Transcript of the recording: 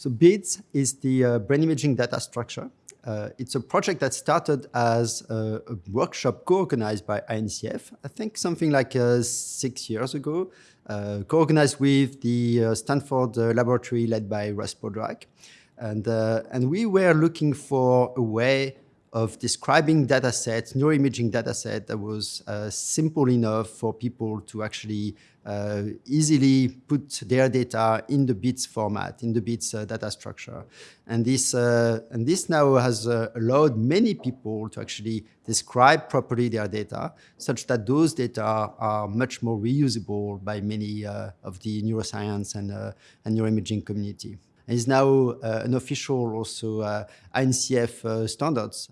So BIDS is the uh, brain imaging data structure. Uh, it's a project that started as a, a workshop co-organized by INCF, I think something like uh, six years ago, uh, co-organized with the uh, Stanford uh, laboratory led by Russ Poldrack. And, and we were looking for a way of describing data sets, neuroimaging data set that was uh, simple enough for people to actually uh, easily put their data in the BIDS format, in the BIDS uh, data structure. And this, uh, and this now has uh, allowed many people to actually describe properly their data, such that those data are much more reusable by many uh, of the neuroscience and, and neuroimaging community. Is now an official also INCF standards.